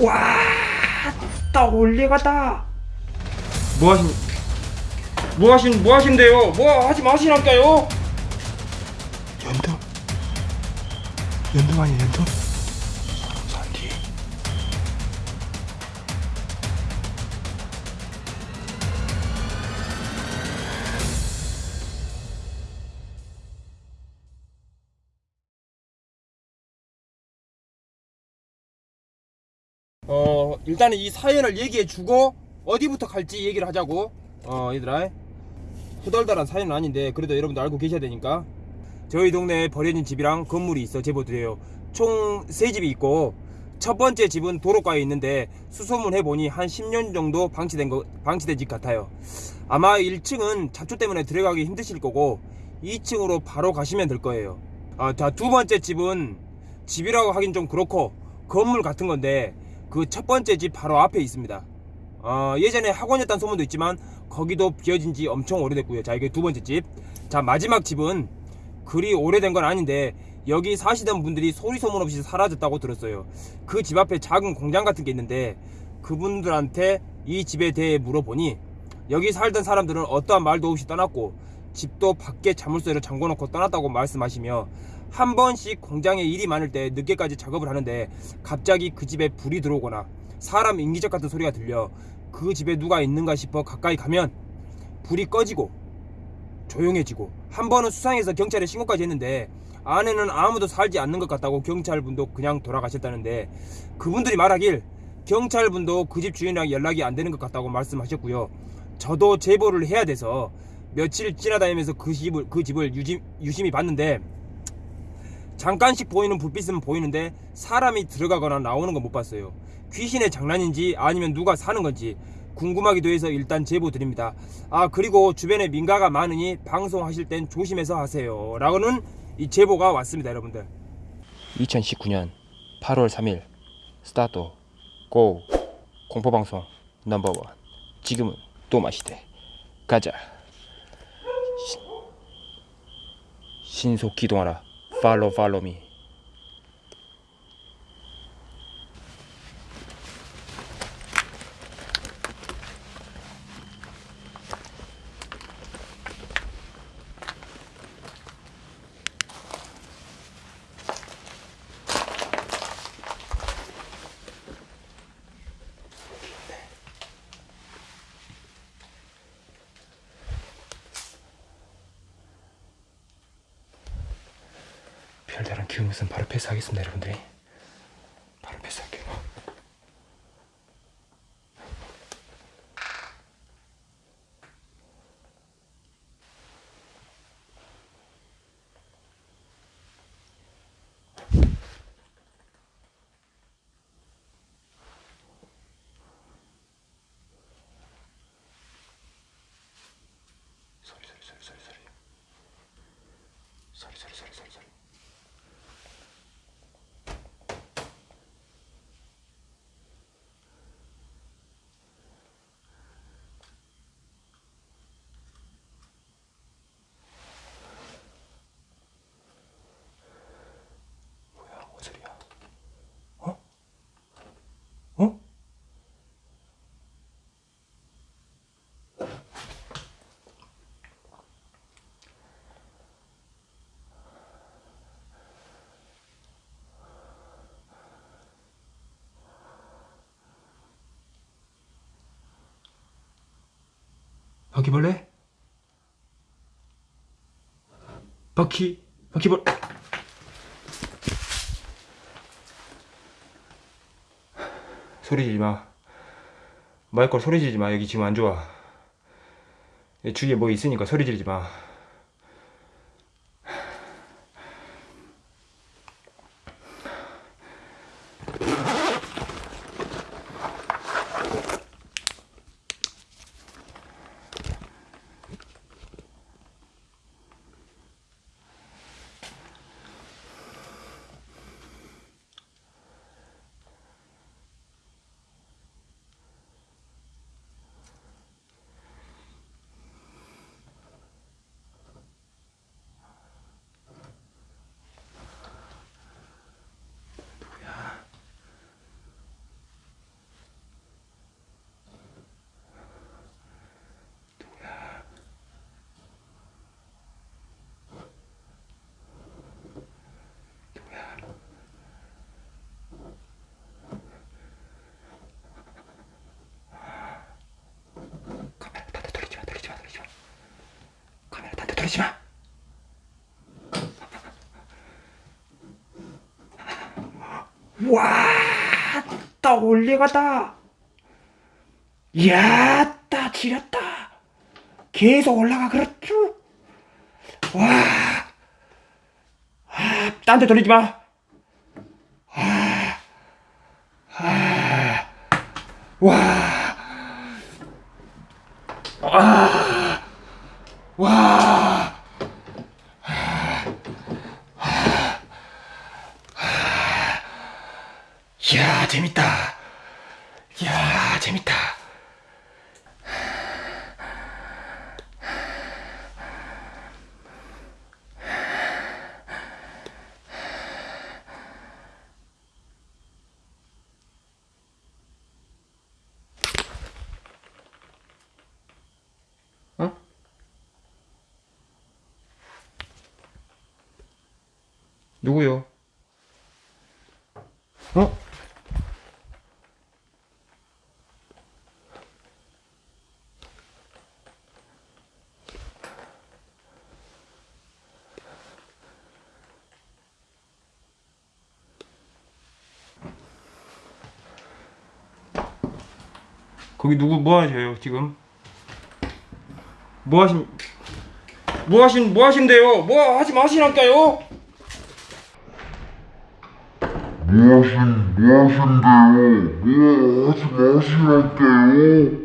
와, 떠올리가다. 뭐 하신, 뭐 하신, 뭐 하신대요? 뭐 하지 마시라니까요? 연두 연두 아니야 연두? 일단은 이 사연을 얘기해주고 어디부터 갈지 얘기를 하자고. 어, 얘들아. 후덜덜한 사연은 아닌데 그래도 여러분들 알고 계셔야 되니까. 저희 동네에 버려진 집이랑 건물이 있어 제보드려요. 총세 집이 있고 첫 번째 집은 도로가에 있는데 수소문 해보니 한 10년 정도 방치된 거 방치된 집 같아요. 아마 1층은 잡초 때문에 들어가기 힘드실 거고 2층으로 바로 가시면 될 거예요. 아, 자, 두 번째 집은 집이라고 하긴 좀 그렇고 건물 같은 건데 그 첫 번째 집 바로 앞에 있습니다. 어, 예전에 학원이었다는 소문도 있지만 거기도 비어진 지 엄청 오래됐고요. 자, 이게 두 번째 집. 자, 마지막 집은 그리 오래된 건 아닌데 여기 사시던 분들이 소리 소문 없이 사라졌다고 들었어요. 그 집 앞에 작은 공장 같은 게 있는데 그분들한테 이 집에 대해 물어보니 여기 살던 사람들은 어떠한 말도 없이 떠났고 집도 밖에 자물쇠를 잠궈놓고 떠났다고 말씀하시며 한 번씩 공장에 일이 많을 때 늦게까지 작업을 하는데 갑자기 그 집에 불이 들어오거나 사람 인기적 같은 소리가 들려 그 집에 누가 있는가 싶어 가까이 가면 불이 꺼지고 조용해지고 한 번은 수상해서 경찰에 신고까지 했는데 안에는 아무도 살지 않는 것 같다고 경찰분도 그냥 돌아가셨다는데 그분들이 말하길 경찰분도 그 집 주인이랑 연락이 안 되는 것 같다고 말씀하셨고요. 저도 제보를 해야 돼서 며칠 지나다니면서 그 집을 그 집을 유심, 유심히 봤는데 잠깐씩 보이는 불빛은 보이는데 사람이 들어가거나 나오는 건 못 봤어요. 귀신의 장난인지 아니면 누가 사는 건지 궁금하기도 해서 일단 제보 드립니다. 아 그리고 주변에 민가가 많으니 방송하실 땐 조심해서 하세요. 라고는 이 제보가 왔습니다, 여러분들. 2019년 8월 3일 스타트 고 공포방송 넘버원 지금은 또 마시대 가자 신, 신속 기동하라 follow, follow me. 별다른 기운 없으면 바로 패스하겠습니다 여러분들이 바퀴벌레? 바퀴 바퀴벌 소리 지지 마. 마이콜 소리 지르지 마. 여기 지금 안 좋아. 주위에 뭐 있으니까 소리 지르지 마 하지마. 와따 올려갔다. 야따 지렸다. 계속 올라가 그렇죠? 와 아, 딴데 돌리지마. 아, 아, 와. 아. 재밌다 이야 재밌다 어? 누구요? 거기 누구 뭐 하세요 지금? 뭐 하신 뭐 하신 뭐 하신대요? 뭐 하지 마시라니까요? 무엇인 무엇인데요? 뭐 하지 마시랄게요.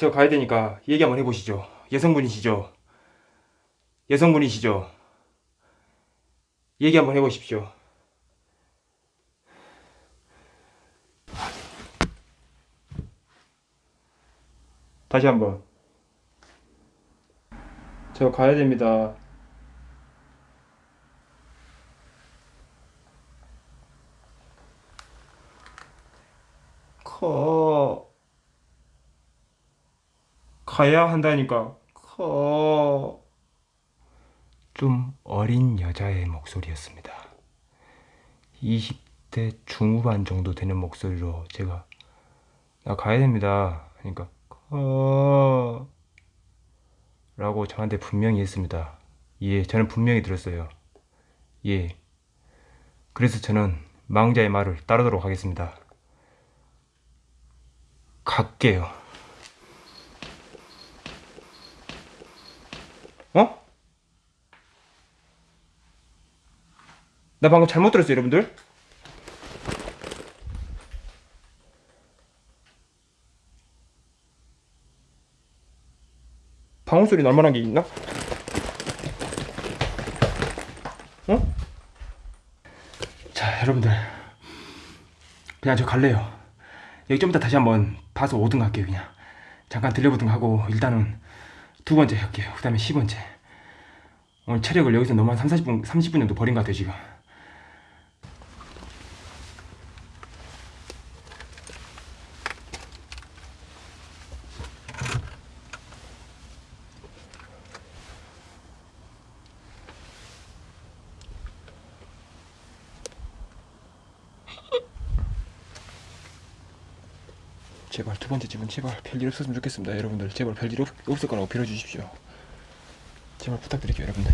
저 가야 되니까 얘기 한번 해보시죠. 여성분이시죠? 여성분이시죠? 얘기 한번 해보십시오. 다시 한번. 저 가야 됩니다. 커. 가야 한다니까. 커. 좀 어린 여자의 목소리였습니다. 20대 중후반 정도 되는 목소리로 제가 나 가야 됩니다. 그러니까 커. 라고 저한테 분명히 했습니다. 예, 저는 분명히 들었어요. 예. 그래서 저는 망자의 말을 따르도록 하겠습니다. 갈게요. 어? 나 방금 잘못 들었어요, 여러분들? 방울 소리 날 만한 게 있나? 어? 자, 여러분들. 그냥 저 갈래요. 여기 좀 이따 다시 한번 봐서 오든가 할게요, 그냥. 잠깐 들려보든가 하고, 일단은 두 번째 할게요. 그 다음에 10번째. 오늘 체력을 여기서 너무 한 3, 40분, 30분 정도 버린 것 같아요, 지금. 제발 두 번째 집은 제발 별일 없었으면 좋겠습니다. 여러분들 제발 별일 없, 없을 거라고 빌어주십시오. 제발 부탁드릴게요 여러분들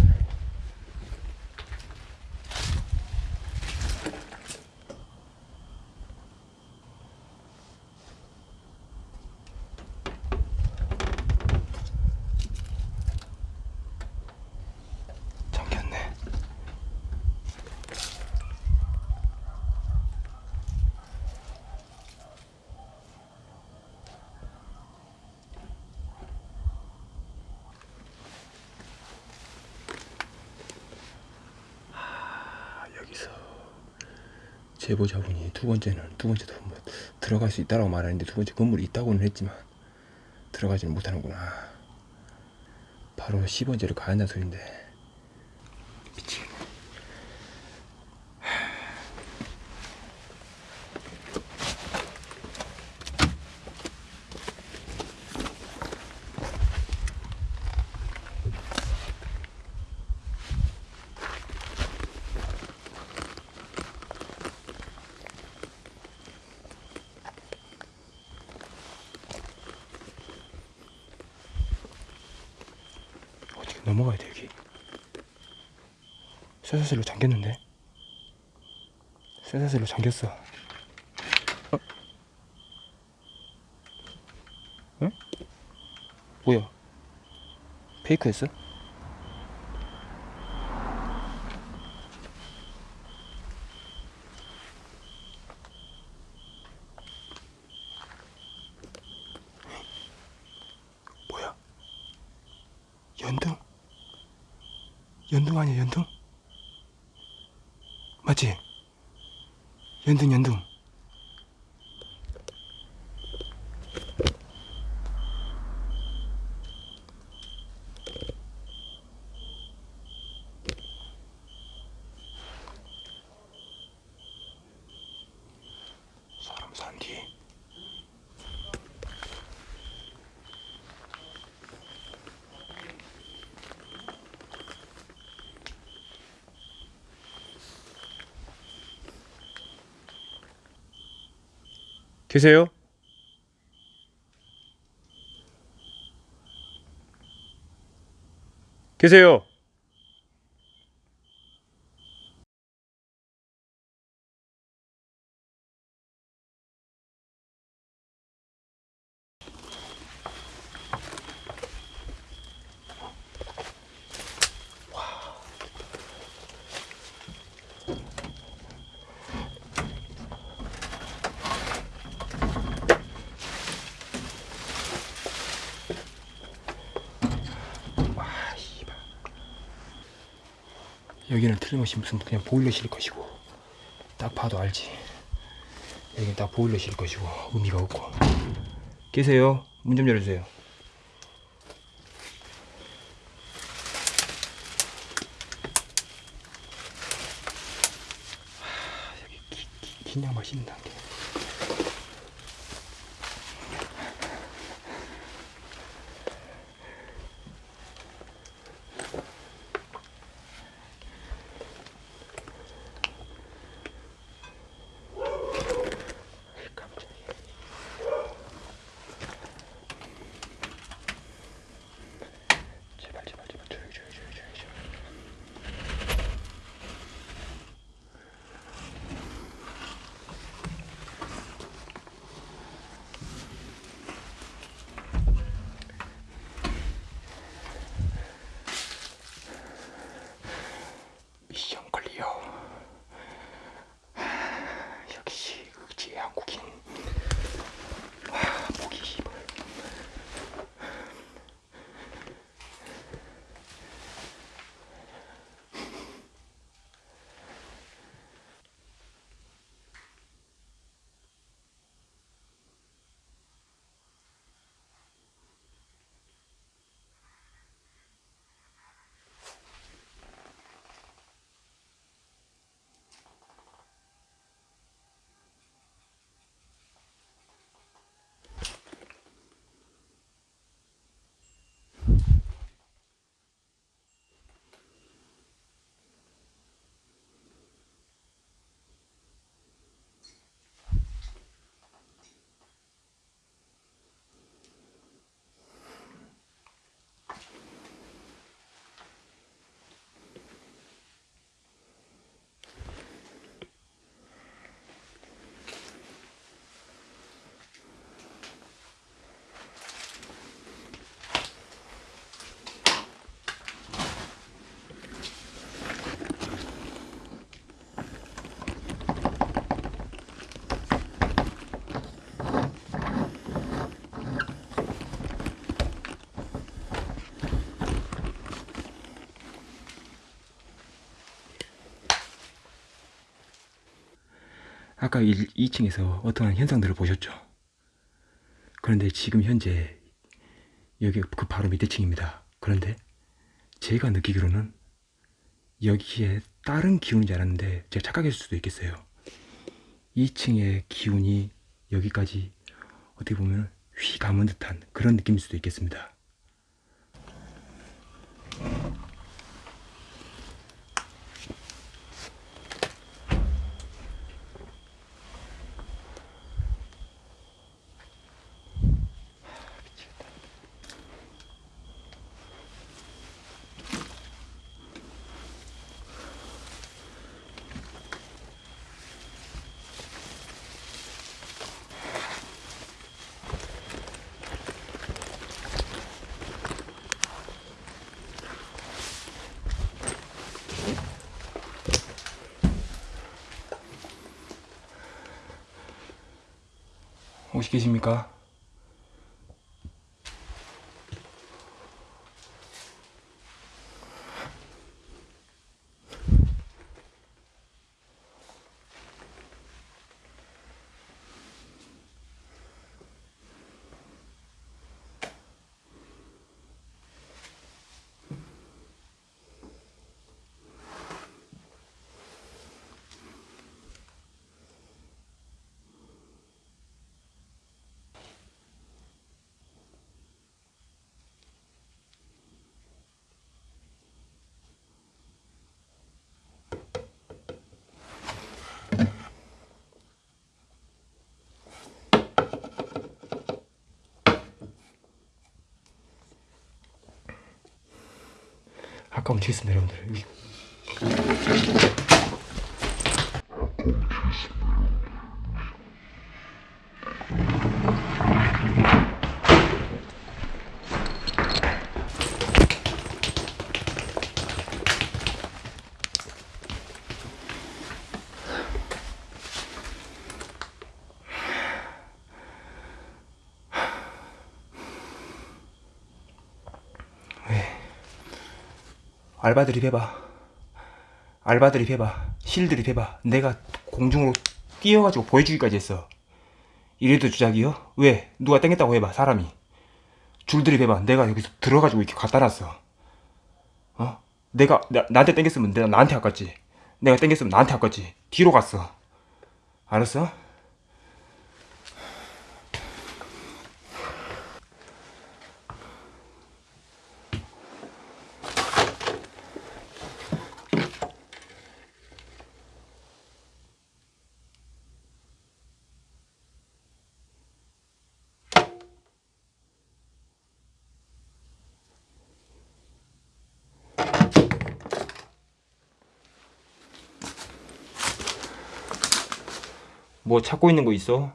제보자분이 두 번째는 두 번째도 뭐 들어갈 수 있다라고 말하는데 두 번째 건물이 있다고는 했지만 들어가지는 못하는구나. 바로 10번째를 가야 한다는 소린데 미치겠네. 넘어가야 돼 여기 쇠사슬로 잠겼는데 쇠사슬로 잠겼어 어? 응? 뭐야 페이크였어? 뭐야 연등? 연등 아니야 연등? 맞지? 연등 연등 사람 산뒤 계세요? 계세요? 여기는 틀림없이 무슨 그냥 보일러실 것이고 딱 봐도 알지. 여기는 딱 보일러실 것이고 의미가 없고. 계세요? 문 좀 열어주세요. 하, 여기 기, 기, 긴 양말 신는다 깜 1, 2층에서 어떤 현상들을 보셨죠? 그런데 지금 현재 여기 그 바로 밑에 층입니다. 그런데 제가 느끼기로는 여기에 다른 기운인 줄 알았는데 제가 착각했을 수도 있겠어요. 2층의 기운이 여기까지 어떻게 보면 휘 감은 듯한 그런 느낌일 수도 있겠습니다. 혹시 계십니까? 아까운 치겠습니다 여러분들 알바 들이 해봐. 알바 들이 해봐. 실들이 해봐. 내가 공중으로 뛰어가지고 보여주기까지 했어. 이래도 주작이요? 왜? 누가 땡겼다고 해봐 사람이. 줄들이 해봐. 내가 여기서 들어가지고 이렇게 갖다 놨어. 어? 내가 나, 나한테 땡겼으면 내가 나한테 아깝지. 내가 땡겼으면 나한테 아깝지. 뒤로 갔어. 알았어? 뭐 찾고 있는 거 있어?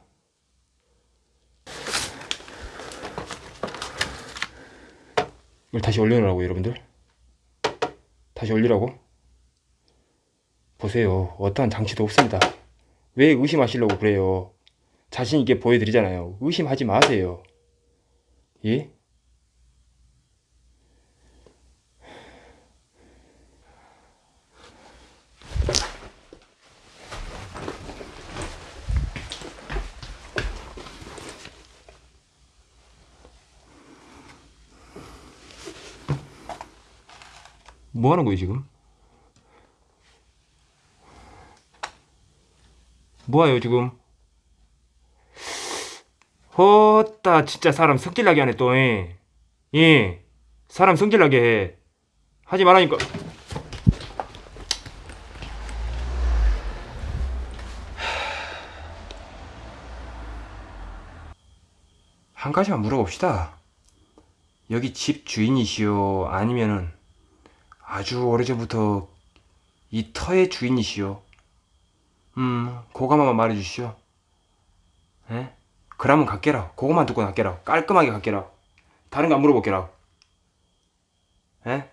이걸 다시 올려놓으라고 여러분들 다시 올리라고? 보세요 어떠한 장치도 없습니다 왜 의심하시려고 그래요 자신 있게 보여드리잖아요 의심하지 마세요 예? 뭐 하는 거예요 지금? 뭐하요 지금? 헛다 진짜 사람 성질나게 하네 또 예. 예 사람 성질나게 해 하지 말라니까 한 가지만 물어봅시다 여기 집 주인이시오 아니면은 아주 오래전부터 이 터의 주인이시오. 음, 그거만 말해주시오. 에? 그러면 갈게라. 그거만 듣고 갈게라. 깔끔하게 갈게라. 다른 거 안 물어볼게라. 에? 에?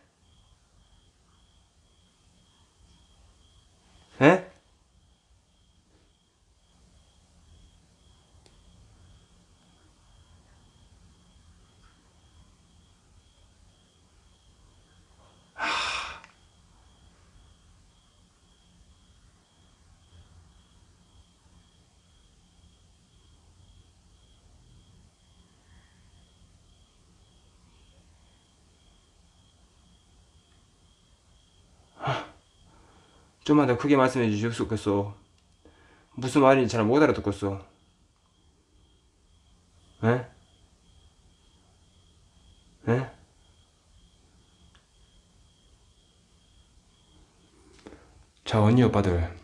좀만 더 크게 말씀해 주셨겠어. 무슨 말인지 잘 못 알아듣겠어. 에? 에? 자, 언니 오빠들.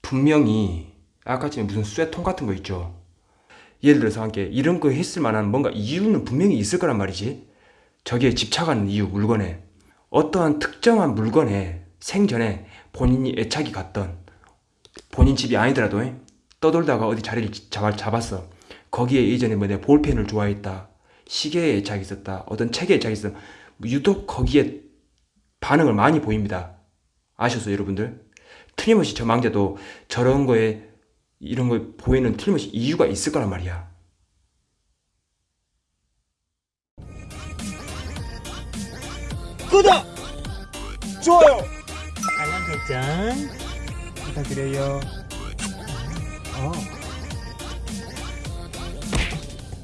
분명히 아까 전에 무슨 쇠통 같은 거 있죠. 예를 들어서 함께 이런 거 했을 만한 뭔가 이유는 분명히 있을 거란 말이지. 저기에 집착하는 이유, 물건에. 어떠한 특정한 물건에 생전에 본인이 애착이 갔던 본인 집이 아니더라도 떠돌다가 어디 자리를 잡, 잡았어. 거기에 예전에 뭐 내가 볼펜을 좋아했다. 시계에 애착이 있었다. 어떤 책에 애착이 있어. 유독 거기에 반응을 많이 보입니다. 아셨어요, 여러분들? 틀림없이 저 망자도 저런 거에 이런 걸 보이는 틀림없이 이유가 있을 거란 말이야. 구독! 좋아요! 알람 설정 부탁드려요. 어.